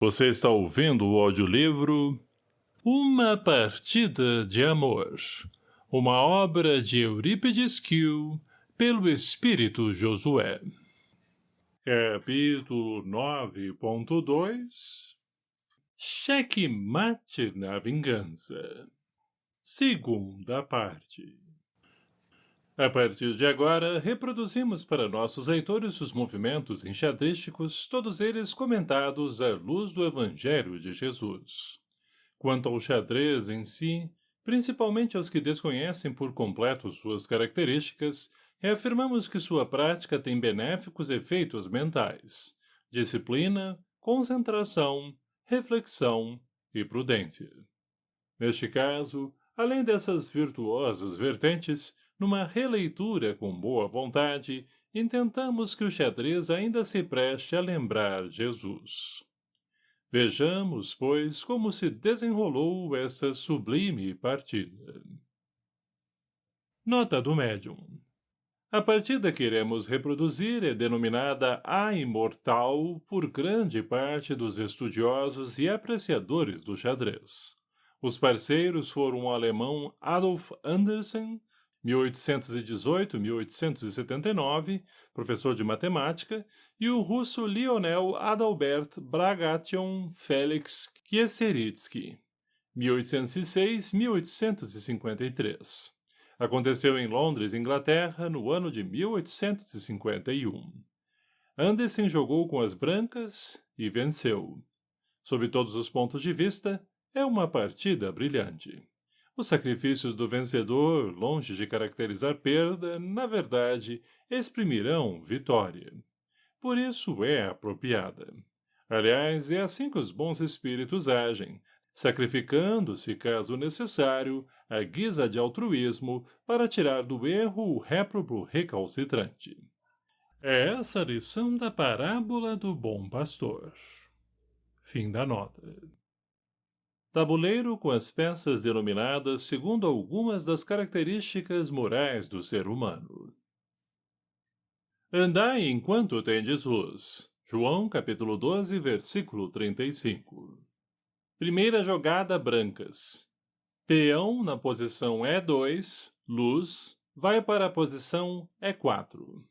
Você está ouvindo o audiolivro Uma Partida de Amor, uma obra de Eurípides Kiel, pelo Espírito Josué. Capítulo 9.2 Cheque mate na vingança. Segunda parte a partir de agora, reproduzimos para nossos leitores os movimentos enxadrísticos, todos eles comentados à luz do Evangelho de Jesus. Quanto ao xadrez em si, principalmente aos que desconhecem por completo suas características, reafirmamos que sua prática tem benéficos efeitos mentais, disciplina, concentração, reflexão e prudência. Neste caso, além dessas virtuosas vertentes, numa releitura com boa vontade, intentamos que o xadrez ainda se preste a lembrar Jesus. Vejamos, pois, como se desenrolou essa sublime partida. Nota do médium. A partida que iremos reproduzir é denominada A Imortal por grande parte dos estudiosos e apreciadores do xadrez. Os parceiros foram o alemão Adolf Andersen 1818-1879, professor de matemática, e o russo Lionel Adalbert Bragation Felix Kieseritsky, 1806-1853. Aconteceu em Londres, Inglaterra, no ano de 1851. Anderson jogou com as brancas e venceu. Sob todos os pontos de vista, é uma partida brilhante. Os sacrifícios do vencedor, longe de caracterizar perda, na verdade, exprimirão vitória. Por isso é apropriada. Aliás, é assim que os bons espíritos agem, sacrificando-se, caso necessário, a guisa de altruísmo para tirar do erro o réprobo recalcitrante. É essa a lição da parábola do bom pastor. Fim da nota. Tabuleiro com as peças denominadas segundo algumas das características morais do ser humano. Andai enquanto tendes luz. João capítulo 12, versículo 35. Primeira jogada brancas. Peão na posição E2, luz, vai para a posição E4.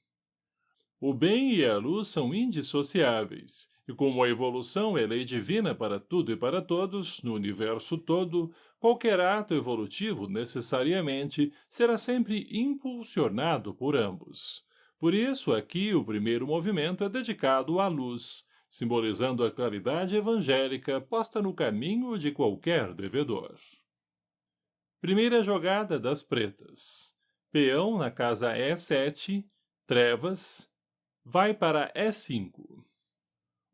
O bem e a luz são indissociáveis, e como a evolução é lei divina para tudo e para todos, no universo todo, qualquer ato evolutivo, necessariamente, será sempre impulsionado por ambos. Por isso, aqui, o primeiro movimento é dedicado à luz, simbolizando a claridade evangélica posta no caminho de qualquer devedor. Primeira jogada das pretas. Peão na casa E7, trevas, vai para E5.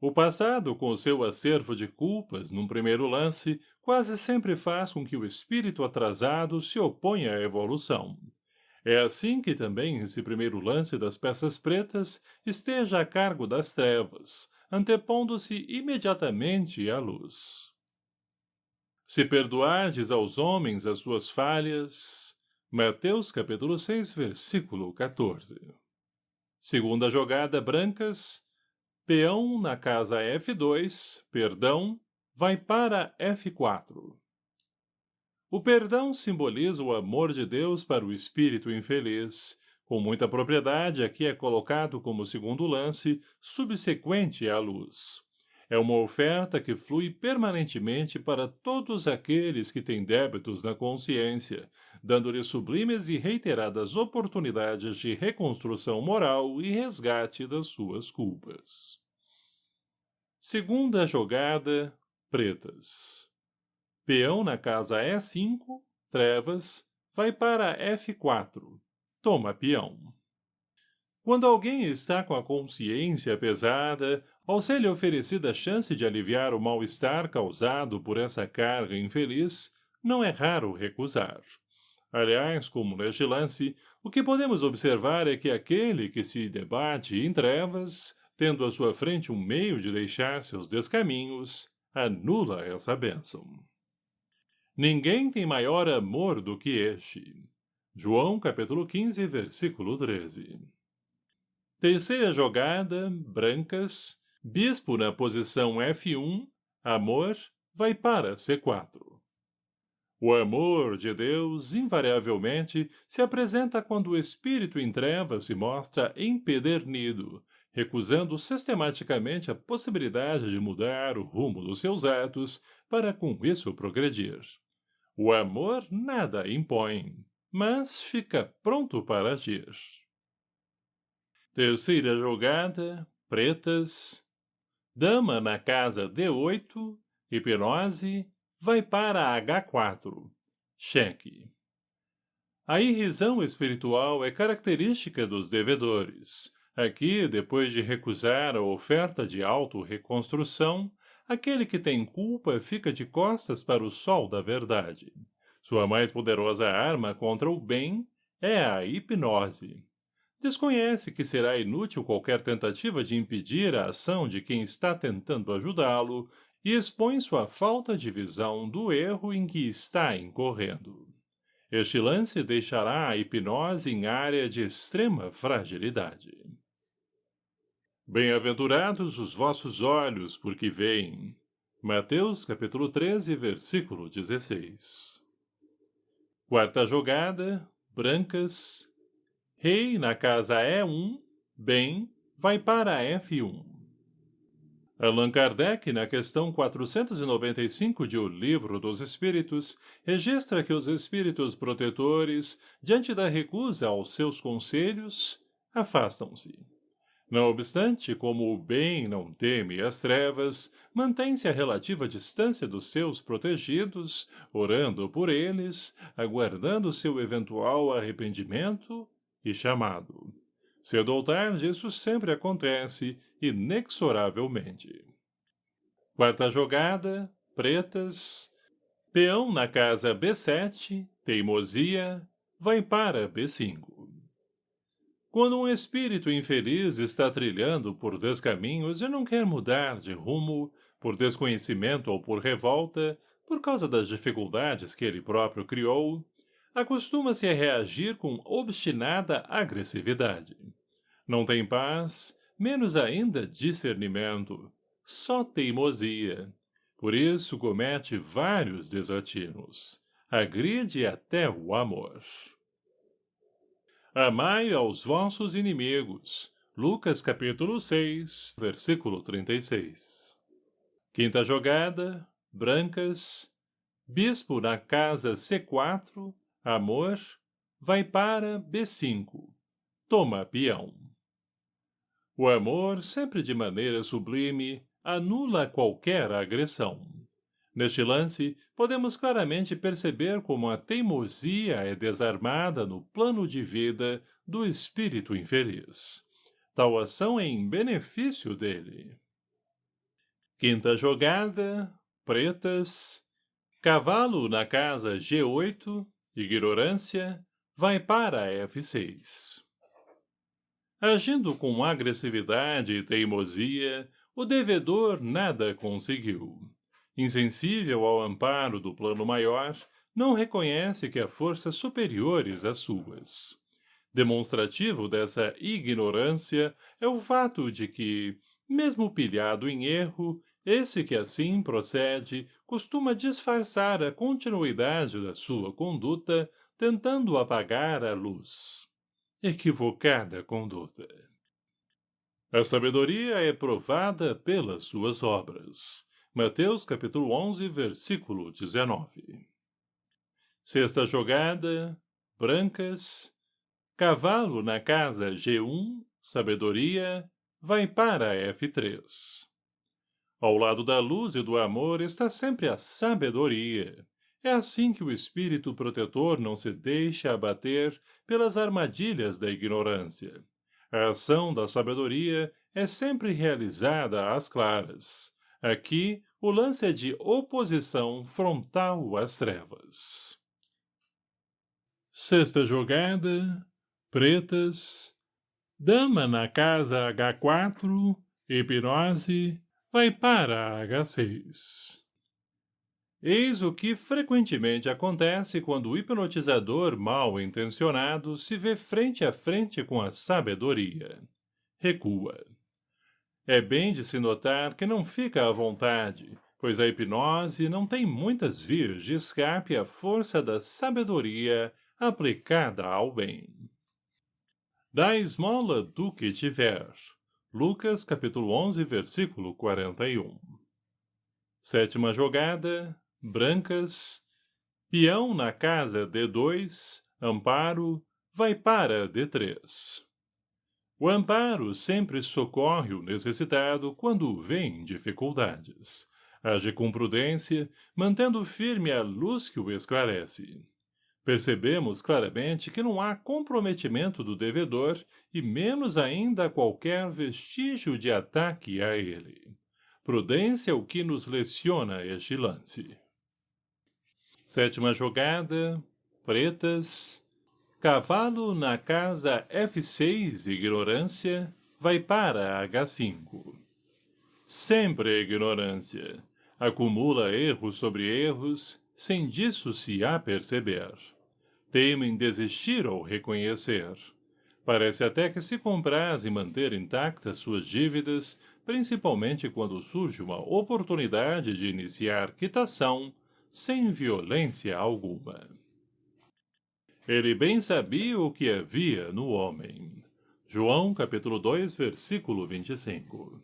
O passado, com seu acervo de culpas, num primeiro lance, quase sempre faz com que o espírito atrasado se oponha à evolução. É assim que também esse primeiro lance das peças pretas esteja a cargo das trevas, antepondo-se imediatamente à luz. Se perdoardes aos homens as suas falhas... Mateus capítulo 6, versículo 14. Segunda jogada, brancas, Peão na casa F2, perdão, vai para F4. O perdão simboliza o amor de Deus para o espírito infeliz. Com muita propriedade, aqui é colocado como segundo lance, subsequente à luz. É uma oferta que flui permanentemente para todos aqueles que têm débitos na consciência, dando-lhes sublimes e reiteradas oportunidades de reconstrução moral e resgate das suas culpas. Segunda jogada, pretas. Peão na casa E5, trevas, vai para F4. Toma peão. Quando alguém está com a consciência pesada, ao ser-lhe oferecida a chance de aliviar o mal-estar causado por essa carga infeliz, não é raro recusar. Aliás, como neste lance, o que podemos observar é que aquele que se debate em trevas, tendo à sua frente um meio de deixar seus descaminhos, anula essa bênção. Ninguém tem maior amor do que este. João capítulo 15, versículo 13. Terceira jogada, brancas, bispo na posição F1, amor, vai para C4. O amor de Deus, invariavelmente, se apresenta quando o espírito em trevas se mostra empedernido, recusando sistematicamente a possibilidade de mudar o rumo dos seus atos para com isso progredir. O amor nada impõe, mas fica pronto para agir. Terceira jogada, pretas. Dama na casa D8, hipnose, vai para H4. Cheque. A irrisão espiritual é característica dos devedores. Aqui, depois de recusar a oferta de auto-reconstrução, aquele que tem culpa fica de costas para o sol da verdade. Sua mais poderosa arma contra o bem é a hipnose. Desconhece que será inútil qualquer tentativa de impedir a ação de quem está tentando ajudá-lo e expõe sua falta de visão do erro em que está incorrendo. Este lance deixará a hipnose em área de extrema fragilidade. Bem-aventurados os vossos olhos, porque veem. Mateus, capítulo 13, versículo 16. Quarta jogada, brancas. Rei na casa E1, bem, vai para F1. Allan Kardec, na questão 495 de O Livro dos Espíritos, registra que os espíritos protetores, diante da recusa aos seus conselhos, afastam-se. Não obstante, como o bem não teme as trevas, mantém-se a relativa distância dos seus protegidos, orando por eles, aguardando seu eventual arrependimento e chamado. Cedo ou tarde, isso sempre acontece, inexoravelmente. Quarta jogada, pretas, peão na casa B7, teimosia, vai para B5. Quando um espírito infeliz está trilhando por descaminhos e não quer mudar de rumo, por desconhecimento ou por revolta, por causa das dificuldades que ele próprio criou, acostuma-se a reagir com obstinada agressividade. Não tem paz, menos ainda discernimento, só teimosia. Por isso comete vários desatinos. Agride até o amor. Amai aos vossos inimigos. Lucas capítulo 6, versículo 36. Quinta jogada, brancas. Bispo na casa C4, amor, vai para B5. Toma peão. O amor, sempre de maneira sublime, anula qualquer agressão. Neste lance, podemos claramente perceber como a teimosia é desarmada no plano de vida do espírito infeliz. Tal ação é em benefício dele. Quinta jogada, pretas, cavalo na casa G8, ignorância, vai para F6. Agindo com agressividade e teimosia, o devedor nada conseguiu insensível ao amparo do plano maior, não reconhece que há forças superiores às suas. Demonstrativo dessa ignorância é o fato de que, mesmo pilhado em erro, esse que assim procede costuma disfarçar a continuidade da sua conduta, tentando apagar a luz. Equivocada conduta. A sabedoria é provada pelas suas obras. Mateus capítulo 11, versículo 19. Sexta jogada, brancas, cavalo na casa G1, sabedoria, vai para F3. Ao lado da luz e do amor está sempre a sabedoria. É assim que o espírito protetor não se deixa abater pelas armadilhas da ignorância. A ação da sabedoria é sempre realizada às claras. Aqui, o lance é de oposição frontal às trevas. Sexta jogada, pretas, dama na casa H4, hipnose, vai para H6. Eis o que frequentemente acontece quando o hipnotizador mal intencionado se vê frente a frente com a sabedoria. Recua. É bem de se notar que não fica à vontade, pois a hipnose não tem muitas vias de escape à força da sabedoria aplicada ao bem. Da esmola do que tiver. Lucas, capítulo 11, versículo 41. Sétima jogada, brancas, peão na casa D2, amparo, vai para D3. O amparo sempre socorre o necessitado quando vem dificuldades. Age com prudência, mantendo firme a luz que o esclarece. Percebemos claramente que não há comprometimento do devedor e menos ainda qualquer vestígio de ataque a ele. Prudência é o que nos leciona este lance. Sétima jogada, pretas, Cavalo na casa F6, ignorância, vai para H5. Sempre ignorância. Acumula erros sobre erros, sem disso se aperceber. Teme em desistir ou reconhecer. Parece até que se compraz em manter intactas suas dívidas, principalmente quando surge uma oportunidade de iniciar quitação, sem violência alguma. Ele bem sabia o que havia no homem. João, capítulo 2, versículo 25.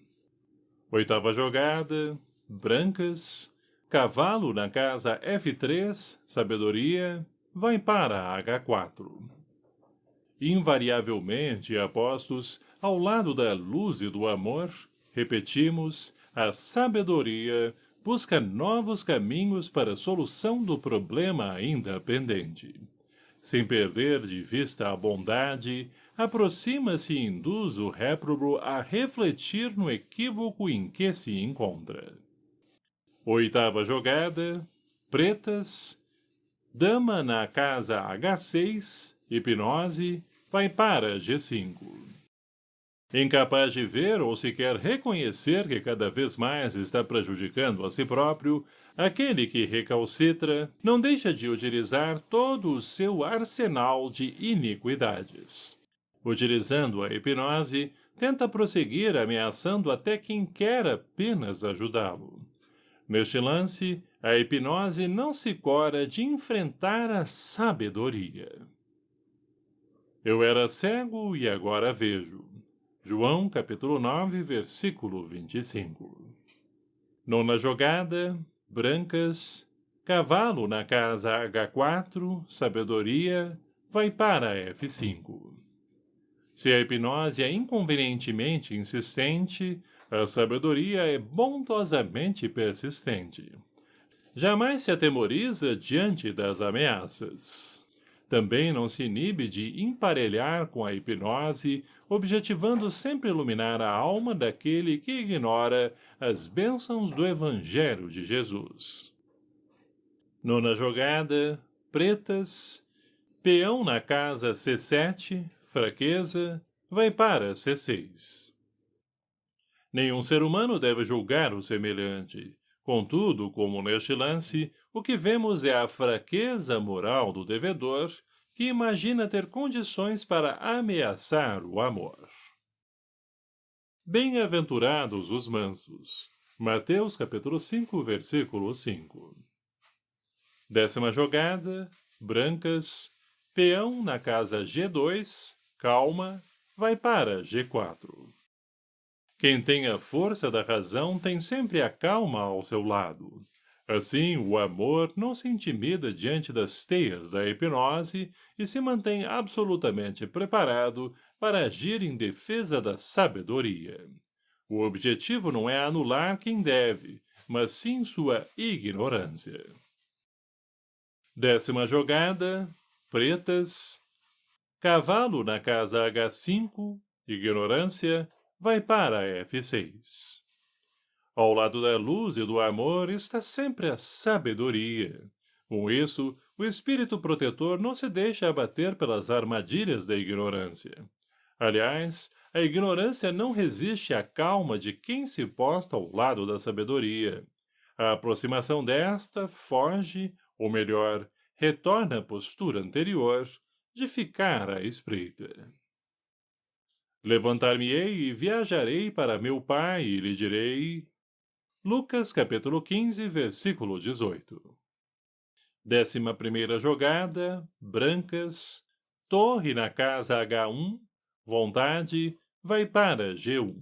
Oitava jogada, brancas, cavalo na casa F3, sabedoria, vai para H4. Invariavelmente apostos ao lado da luz e do amor, repetimos, a sabedoria busca novos caminhos para a solução do problema ainda pendente sem perder de vista a bondade, aproxima-se e induz o réprobo a refletir no equívoco em que se encontra. Oitava jogada, pretas, dama na casa H6, hipnose, vai para G5. Incapaz de ver ou sequer reconhecer que cada vez mais está prejudicando a si próprio, aquele que recalcitra não deixa de utilizar todo o seu arsenal de iniquidades. Utilizando a hipnose, tenta prosseguir ameaçando até quem quer apenas ajudá-lo. Neste lance, a hipnose não se cora de enfrentar a sabedoria. Eu era cego e agora vejo. João, capítulo 9, versículo 25. Nona jogada, brancas, cavalo na casa H4, sabedoria, vai para F5. Se a hipnose é inconvenientemente insistente, a sabedoria é bondosamente persistente. Jamais se atemoriza diante das ameaças. Também não se inibe de emparelhar com a hipnose, objetivando sempre iluminar a alma daquele que ignora as bênçãos do Evangelho de Jesus. Nona jogada, pretas, peão na casa C7, fraqueza, vai para C6. Nenhum ser humano deve julgar o semelhante. Contudo, como neste lance, o que vemos é a fraqueza moral do devedor, que imagina ter condições para ameaçar o amor. Bem-aventurados os mansos. Mateus capítulo 5, versículo 5. Décima jogada, brancas, peão na casa G2, calma, vai para G4. Quem tem a força da razão tem sempre a calma ao seu lado. Assim, o amor não se intimida diante das teias da hipnose e se mantém absolutamente preparado para agir em defesa da sabedoria. O objetivo não é anular quem deve, mas sim sua ignorância. Décima jogada, pretas, cavalo na casa H5, ignorância, vai para F6. Ao lado da luz e do amor está sempre a sabedoria. Com isso, o espírito protetor não se deixa abater pelas armadilhas da ignorância. Aliás, a ignorância não resiste à calma de quem se posta ao lado da sabedoria. A aproximação desta foge, ou melhor, retorna à postura anterior, de ficar à espreita. Levantar-me-ei e viajarei para meu pai e lhe direi, Lucas capítulo 15, versículo 18. Décima primeira jogada, brancas, torre na casa H1, vontade, vai para G1.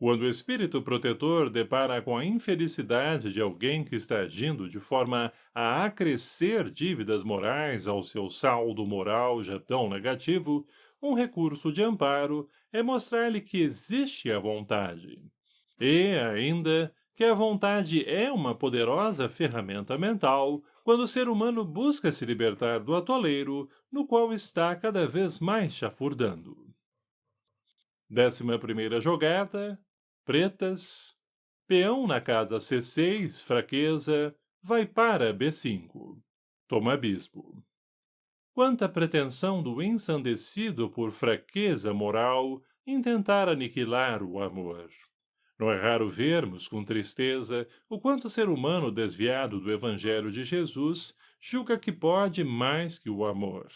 Quando o espírito protetor depara com a infelicidade de alguém que está agindo de forma a acrescer dívidas morais ao seu saldo moral já tão negativo, um recurso de amparo é mostrar-lhe que existe a vontade. E, ainda, que a vontade é uma poderosa ferramenta mental quando o ser humano busca se libertar do atoleiro no qual está cada vez mais chafurdando. Décima primeira jogada, pretas, peão na casa C6, fraqueza, vai para B5. Toma bispo. Quanta pretensão do ensandecido por fraqueza moral em tentar aniquilar o amor. Não é raro vermos, com tristeza, o quanto o ser humano desviado do Evangelho de Jesus julga que pode mais que o amor.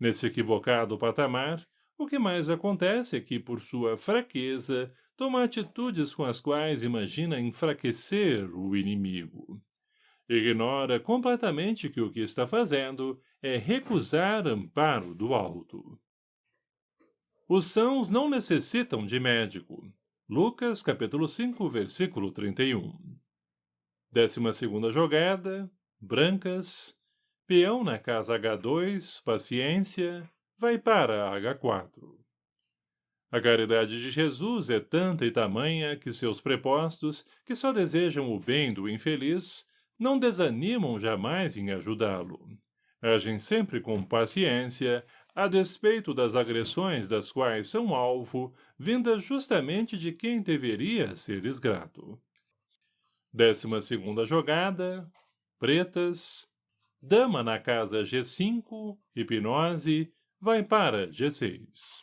Nesse equivocado patamar, o que mais acontece é que, por sua fraqueza, toma atitudes com as quais imagina enfraquecer o inimigo. Ignora completamente que o que está fazendo é recusar amparo do alto. Os sãos não necessitam de médico, Lucas, capítulo 5, versículo 31. Décima segunda jogada, brancas, peão na casa H2, paciência, vai para H4. A caridade de Jesus é tanta e tamanha que seus prepostos, que só desejam o bem do infeliz, não desanimam jamais em ajudá-lo. Agem sempre com paciência, a despeito das agressões das quais são alvo, vindas justamente de quem deveria ser grato. Décima segunda jogada, pretas, dama na casa G5, hipnose, vai para G6.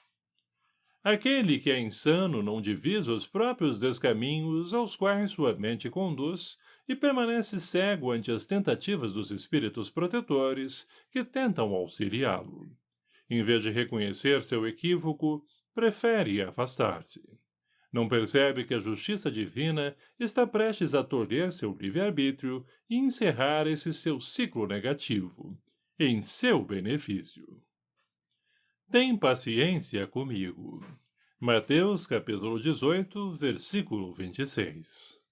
Aquele que é insano não divisa os próprios descaminhos aos quais sua mente conduz e permanece cego ante as tentativas dos espíritos protetores que tentam auxiliá-lo em vez de reconhecer seu equívoco, prefere afastar-se. Não percebe que a justiça divina está prestes a tolher seu livre-arbítrio e encerrar esse seu ciclo negativo, em seu benefício. Tem paciência comigo. Mateus capítulo 18, versículo 26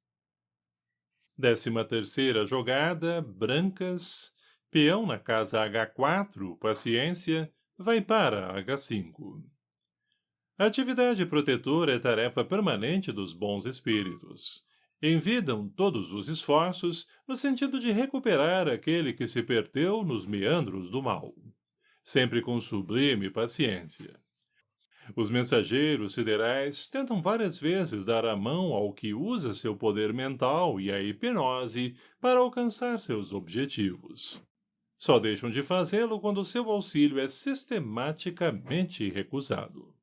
Décima terceira jogada, brancas, peão na casa H4, paciência, vai para H5. A atividade protetora é tarefa permanente dos bons espíritos. Envidam todos os esforços no sentido de recuperar aquele que se perdeu nos meandros do mal, sempre com sublime paciência. Os mensageiros siderais tentam várias vezes dar a mão ao que usa seu poder mental e a hipnose para alcançar seus objetivos. Só deixam de fazê-lo quando seu auxílio é sistematicamente recusado.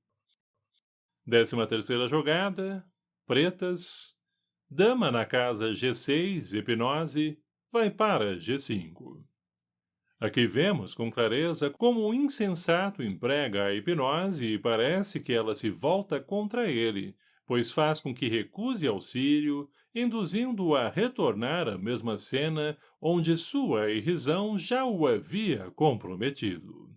Décima terceira jogada, pretas, dama na casa G6, hipnose, vai para G5. Aqui vemos com clareza como o insensato emprega a hipnose e parece que ela se volta contra ele, pois faz com que recuse auxílio, induzindo-o a retornar à mesma cena onde sua irrisão já o havia comprometido.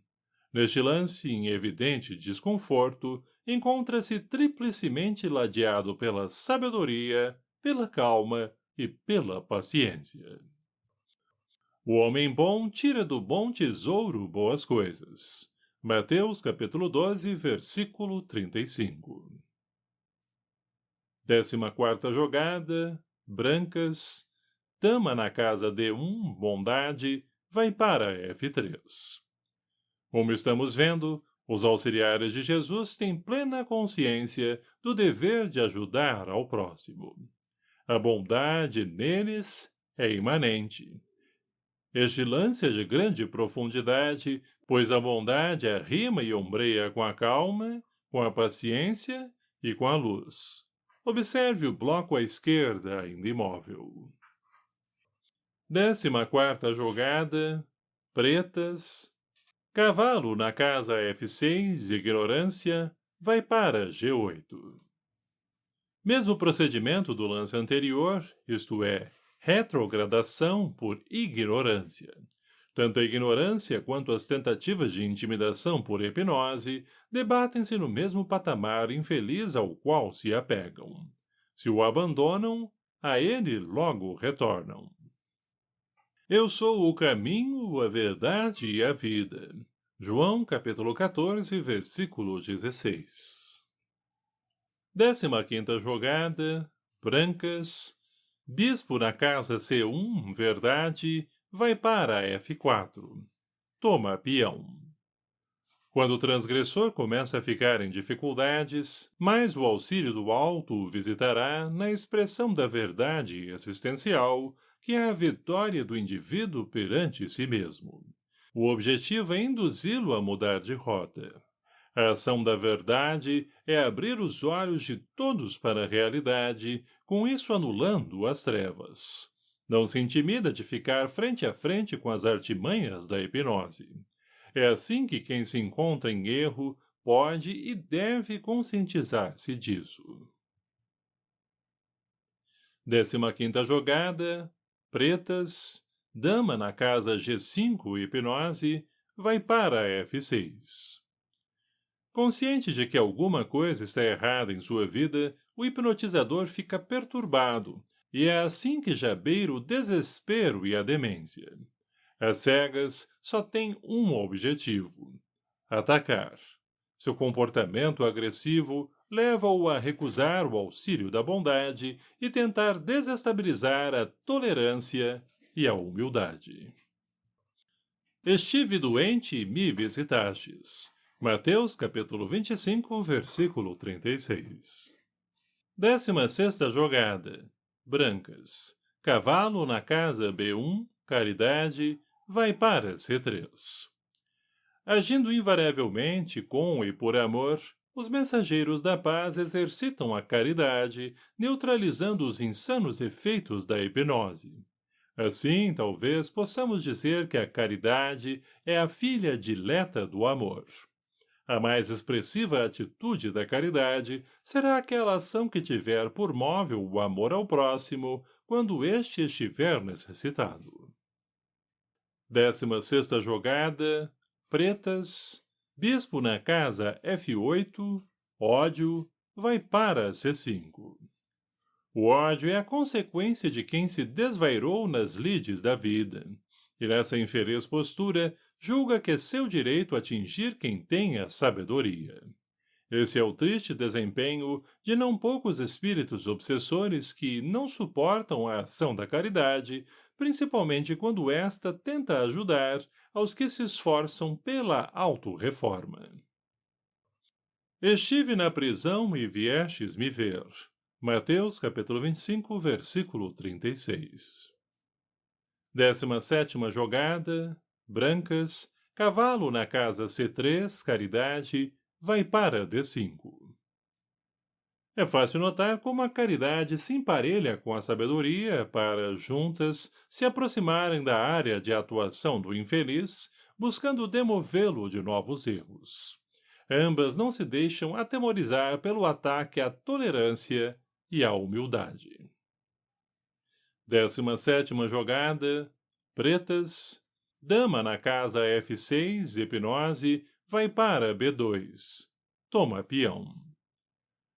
Neste lance, em evidente desconforto, encontra-se triplicemente ladeado pela sabedoria, pela calma e pela paciência. O homem bom tira do bom tesouro boas coisas. Mateus capítulo 12, versículo 35 Décima quarta jogada, brancas, dama na casa D1, bondade, vai para F3. Como estamos vendo, os auxiliares de Jesus têm plena consciência do dever de ajudar ao próximo. A bondade neles é imanente. É de grande profundidade, pois a bondade arrima e ombreia com a calma, com a paciência e com a luz. Observe o bloco à esquerda, ainda imóvel. Décima quarta jogada, pretas, cavalo na casa F6, ignorância, vai para G8. Mesmo procedimento do lance anterior, isto é, retrogradação por ignorância. Tanto a ignorância quanto as tentativas de intimidação por hipnose debatem-se no mesmo patamar infeliz ao qual se apegam. Se o abandonam, a ele logo retornam. Eu sou o caminho, a verdade e a vida. João, capítulo 14, versículo 16. Décima quinta jogada, brancas, bispo na casa C1, verdade, vai para F4. Toma peão. Quando o transgressor começa a ficar em dificuldades, mais o auxílio do alto o visitará na expressão da verdade assistencial, que é a vitória do indivíduo perante si mesmo. O objetivo é induzi-lo a mudar de rota. A ação da verdade é abrir os olhos de todos para a realidade, com isso anulando as trevas. Não se intimida de ficar frente a frente com as artimanhas da hipnose. É assim que quem se encontra em erro pode e deve conscientizar-se disso. Décima quinta jogada, pretas, dama na casa G5 hipnose, vai para F6. Consciente de que alguma coisa está errada em sua vida, o hipnotizador fica perturbado, e é assim que já beira o desespero e a demência. As cegas só têm um objetivo. Atacar. Seu comportamento agressivo leva-o a recusar o auxílio da bondade e tentar desestabilizar a tolerância e a humildade. Estive doente e me visitastes. Mateus capítulo 25, versículo 36. Décima sexta jogada brancas. Cavalo na casa B1, caridade, vai para C3. Agindo invariavelmente com e por amor, os mensageiros da paz exercitam a caridade, neutralizando os insanos efeitos da hipnose. Assim, talvez possamos dizer que a caridade é a filha dileta do amor. A mais expressiva atitude da caridade será aquela ação que tiver por móvel o amor ao próximo quando este estiver necessitado. Décima sexta jogada, pretas, bispo na casa F8, ódio, vai para C5. O ódio é a consequência de quem se desvairou nas lides da vida, e nessa infeliz postura julga que é seu direito atingir quem tenha sabedoria. Esse é o triste desempenho de não poucos espíritos obsessores que não suportam a ação da caridade, principalmente quando esta tenta ajudar aos que se esforçam pela auto-reforma. Estive na prisão e viestes me ver. Mateus, capítulo 25, versículo 36. Décima sétima jogada, brancas, cavalo na casa C3, caridade, vai para D5. É fácil notar como a caridade se emparelha com a sabedoria para, juntas, se aproximarem da área de atuação do infeliz, buscando demovê-lo de novos erros. Ambas não se deixam atemorizar pelo ataque à tolerância e à humildade. Décima sétima jogada, pretas, Dama na casa F6, hipnose, vai para B2. Toma peão.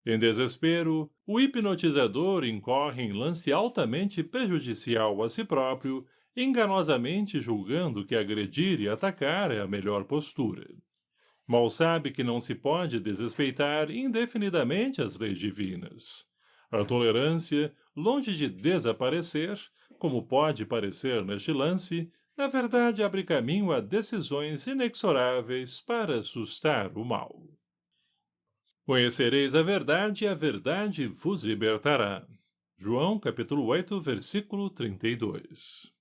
Em desespero, o hipnotizador incorre em lance altamente prejudicial a si próprio, enganosamente julgando que agredir e atacar é a melhor postura. Mal sabe que não se pode desrespeitar indefinidamente as leis divinas. A tolerância, longe de desaparecer, como pode parecer neste lance, na verdade abre caminho a decisões inexoráveis para assustar o mal. Conhecereis a verdade e a verdade vos libertará. João, capítulo 8, versículo 32.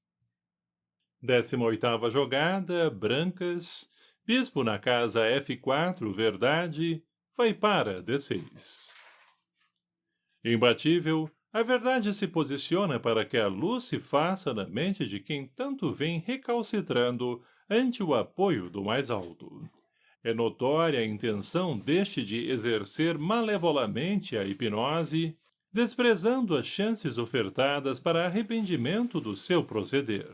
Décima oitava jogada, brancas, bispo na casa F4, verdade, vai para D6. Imbatível, a verdade se posiciona para que a luz se faça na mente de quem tanto vem recalcitrando ante o apoio do mais alto. É notória a intenção deste de exercer malevolamente a hipnose, desprezando as chances ofertadas para arrependimento do seu proceder.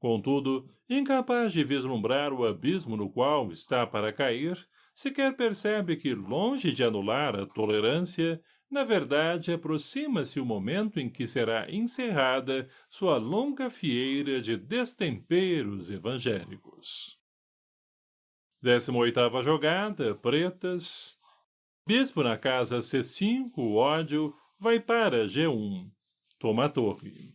Contudo, incapaz de vislumbrar o abismo no qual está para cair, sequer percebe que, longe de anular a tolerância, na verdade aproxima-se o momento em que será encerrada sua longa fieira de destemperos evangélicos. Décima oitava jogada, pretas. Bispo na casa C5, ódio, vai para G1. Toma a torre.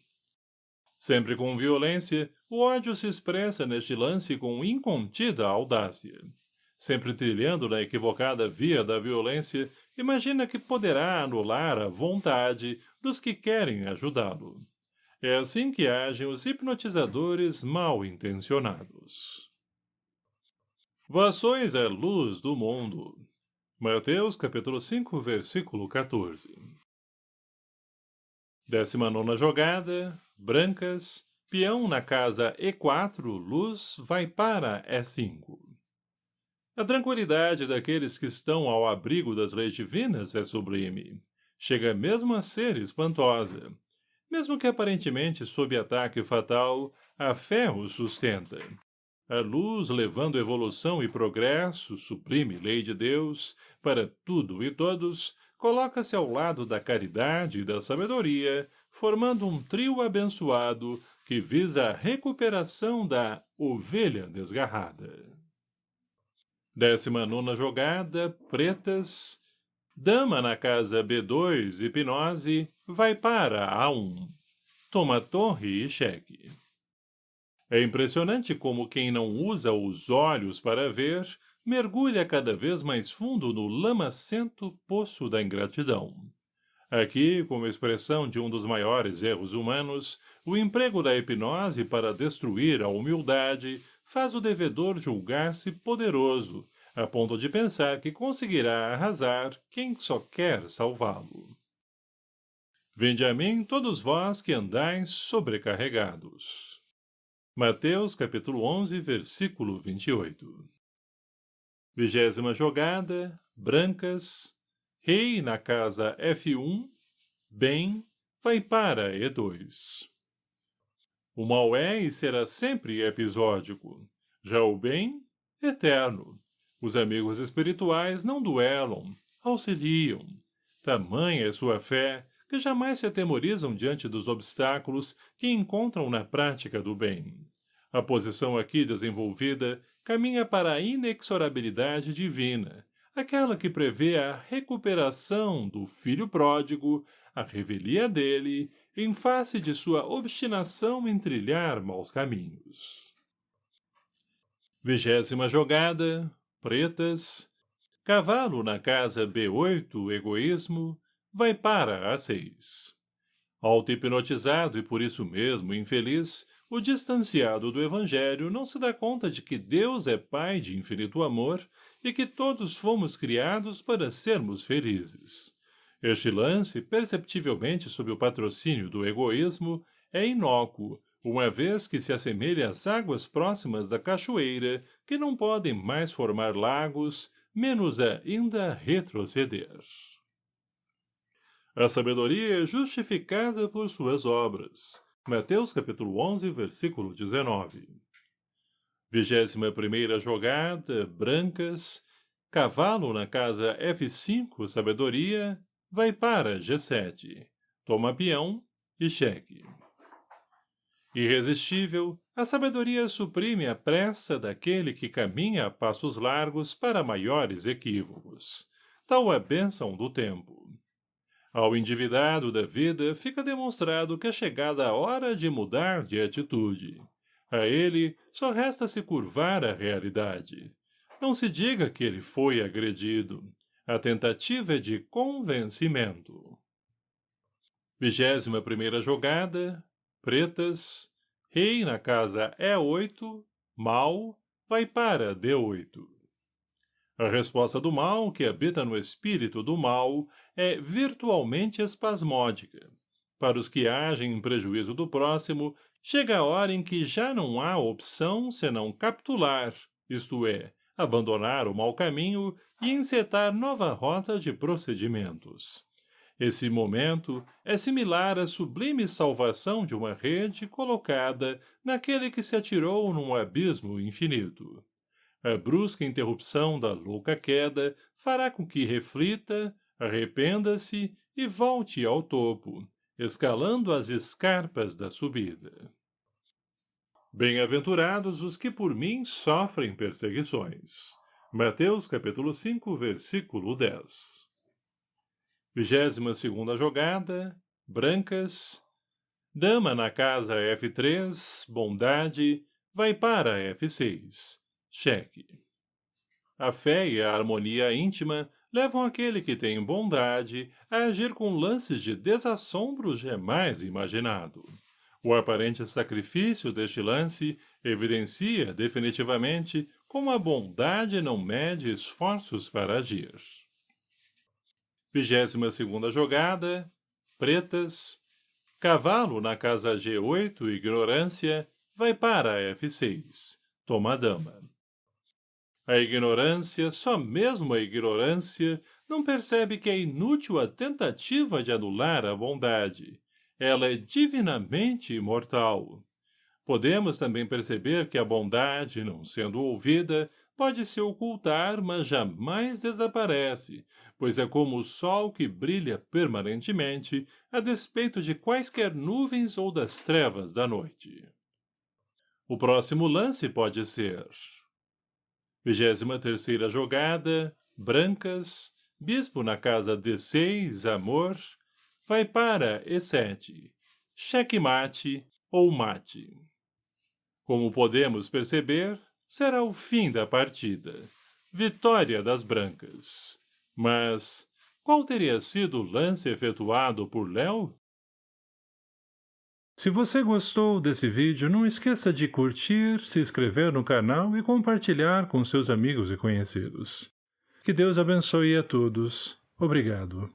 Sempre com violência, o ódio se expressa neste lance com incontida audácia. Sempre trilhando na equivocada via da violência, imagina que poderá anular a vontade dos que querem ajudá-lo. É assim que agem os hipnotizadores mal intencionados. Vações é luz do mundo. Mateus capítulo 5, versículo 14. Décima nona jogada, brancas, peão na casa E4, luz, vai para E5. A tranquilidade daqueles que estão ao abrigo das leis divinas é sublime. Chega mesmo a ser espantosa. Mesmo que aparentemente sob ataque fatal, a fé o sustenta. A luz, levando evolução e progresso, suprime lei de Deus, para tudo e todos, coloca-se ao lado da caridade e da sabedoria, formando um trio abençoado que visa a recuperação da ovelha desgarrada. Décima nona jogada, pretas. Dama na casa B2, hipnose, vai para A1. Toma torre e cheque. É impressionante como quem não usa os olhos para ver mergulha cada vez mais fundo no lamacento poço da ingratidão. Aqui, como expressão de um dos maiores erros humanos, o emprego da hipnose para destruir a humildade faz o devedor julgar-se poderoso, a ponto de pensar que conseguirá arrasar quem só quer salvá-lo. Vinde a mim todos vós que andais sobrecarregados. Mateus capítulo 11, versículo 28 Vigésima jogada, brancas, rei na casa F1, bem, vai para E2. O mal é e será sempre episódico, já o bem, eterno. Os amigos espirituais não duelam, auxiliam. Tamanha é sua fé, que jamais se atemorizam diante dos obstáculos que encontram na prática do bem. A posição aqui desenvolvida caminha para a inexorabilidade divina, aquela que prevê a recuperação do filho pródigo, a revelia dele, em face de sua obstinação em trilhar maus caminhos. Vigésima jogada, pretas, cavalo na casa B8, egoísmo, vai para A6. Auto-hipnotizado e por isso mesmo infeliz, o distanciado do Evangelho não se dá conta de que Deus é Pai de infinito amor e que todos fomos criados para sermos felizes. Este lance, perceptivelmente sob o patrocínio do egoísmo, é inócuo, uma vez que se assemelha às águas próximas da cachoeira, que não podem mais formar lagos, menos ainda retroceder. A sabedoria é justificada por suas obras. Mateus capítulo 11, versículo 19. Vigésima primeira jogada, brancas, cavalo na casa F5, sabedoria, vai para G7, toma peão e cheque. Irresistível, a sabedoria suprime a pressa daquele que caminha a passos largos para maiores equívocos. Tal é bênção do tempo. Ao endividado da vida fica demonstrado que é chegada a hora de mudar de atitude. A ele só resta se curvar à realidade. Não se diga que ele foi agredido. A tentativa é de convencimento. Vigésima primeira jogada, pretas, rei na casa E8, mal, vai para D8. A resposta do mal, que habita no espírito do mal, é virtualmente espasmódica. Para os que agem em prejuízo do próximo, chega a hora em que já não há opção senão capitular, isto é, abandonar o mau caminho e encetar nova rota de procedimentos. Esse momento é similar à sublime salvação de uma rede colocada naquele que se atirou num abismo infinito. A brusca interrupção da louca queda fará com que reflita, arrependa-se e volte ao topo, escalando as escarpas da subida. Bem-aventurados os que por mim sofrem perseguições. Mateus capítulo 5, versículo 10 Vigésima segunda jogada, brancas. Dama na casa F3, bondade, vai para F6, cheque. A fé e a harmonia íntima levam aquele que tem bondade a agir com lances de desassombro jamais imaginado. O aparente sacrifício deste lance evidencia definitivamente como a bondade não mede esforços para agir. Vigésima segunda jogada, pretas, cavalo na casa G8, ignorância, vai para F6, toma dama. A ignorância, só mesmo a ignorância, não percebe que é inútil a tentativa de anular a bondade. Ela é divinamente imortal. Podemos também perceber que a bondade, não sendo ouvida, pode se ocultar, mas jamais desaparece, pois é como o sol que brilha permanentemente, a despeito de quaisquer nuvens ou das trevas da noite. O próximo lance pode ser... Vigésima terceira jogada, brancas, bispo na casa D6, amor, vai para E7, cheque-mate ou mate. Como podemos perceber, será o fim da partida. Vitória das brancas. Mas qual teria sido o lance efetuado por Léo? Se você gostou desse vídeo, não esqueça de curtir, se inscrever no canal e compartilhar com seus amigos e conhecidos. Que Deus abençoe a todos. Obrigado.